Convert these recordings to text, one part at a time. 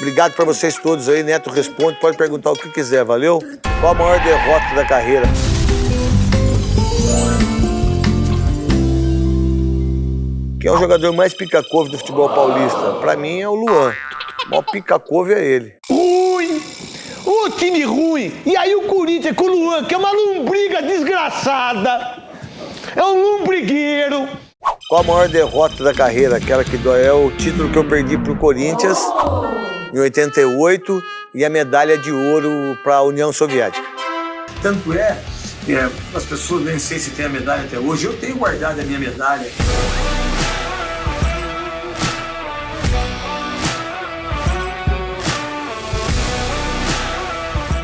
Obrigado pra vocês todos aí. Neto responde, pode perguntar o que quiser, valeu? Qual a maior derrota da carreira? Quem é o jogador mais pica-couve do futebol paulista? Pra mim é o Luan. O maior pica-couve é ele. Ruim! Ô time ruim! E aí o Corinthians com o Luan, que é uma lombriga desgraçada! É um lombrigueiro! Qual a maior derrota da carreira? Aquela que dói é o título que eu perdi pro Corinthians em 88 e a medalha de ouro para a União Soviética. Tanto é, é, as pessoas nem sei se tem a medalha até hoje, eu tenho guardado a minha medalha.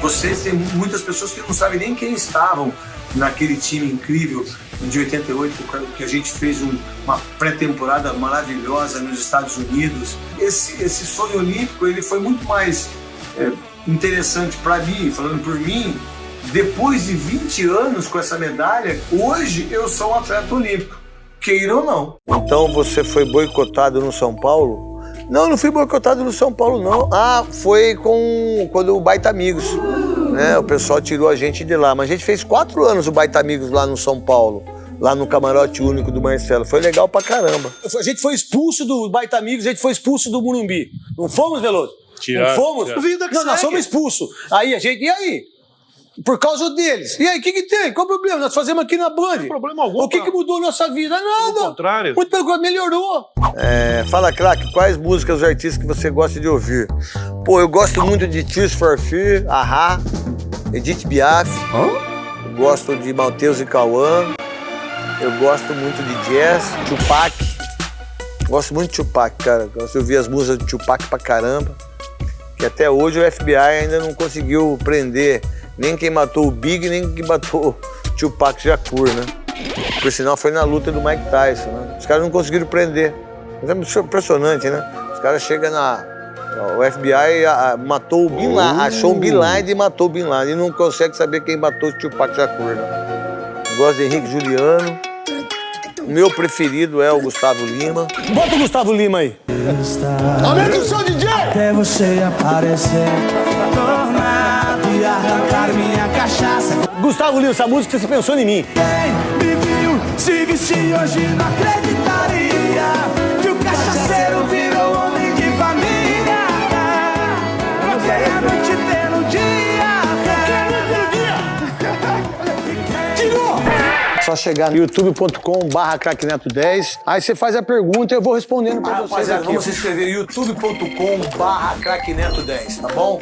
Vocês têm muitas pessoas que não sabem nem quem estavam naquele time incrível de 88, que a gente fez um, uma pré-temporada maravilhosa nos Estados Unidos. Esse, esse sonho olímpico ele foi muito mais é, interessante para mim, falando por mim, depois de 20 anos com essa medalha, hoje eu sou um atleta olímpico, queira ou não. Então você foi boicotado no São Paulo? Não, não fui boicotado no São Paulo, não. Ah, foi com quando o Baita Amigos, né? O pessoal tirou a gente de lá. Mas a gente fez quatro anos o Baita Amigos lá no São Paulo. Lá no camarote único do Marcelo. Foi legal pra caramba. A gente foi expulso do Baita Amigos, a gente foi expulso do Morumbi. Não fomos, Veloso? Tiraram, não fomos? tiraram. Vida que não, nós fomos expulsos. Aí a gente, e aí? Por causa deles. E aí, o que, que tem? Qual o problema? Nós fazemos aqui na Band. Não problema algum, O que, que mudou nossa vida? Nada. Pelo contrário. Muito pelo contrário, melhorou. É, fala, craque, quais músicas os artistas que você gosta de ouvir? Pô, eu gosto muito de Tears for Fear, Ahá, Edith Piaf. Eu gosto de Malteus e Cauã. Eu gosto muito de jazz, Tupac. Gosto muito de Tupac, cara. Gosto de ouvir as músicas de Tupac pra caramba. Que até hoje o FBI ainda não conseguiu prender nem quem matou o Big, nem quem matou o Tupac Shakur, né? Por sinal, foi na luta do Mike Tyson, né? Os caras não conseguiram prender. Mas é impressionante, né? Os caras chegam na... O FBI matou o Bin Laden, achou o Bin Laden e matou o Bin Laden. E não consegue saber quem matou o Tupac Shakur? Gosto de Henrique Juliano. O meu preferido é o Gustavo Lima. Bota o Gustavo Lima aí. Aumenta o som, DJ! Até você aparecer Tornado e arrancar minha cachaça Gustavo Lima, essa música você pensou em mim. Quem me viu, se hoje não acreditaria Só chegar no youtube.com barra crackneto10, aí você faz a pergunta e eu vou respondendo pra vocês Rapaziada, aqui. vamos se inscrever youtube.com barra crackneto10, tá bom?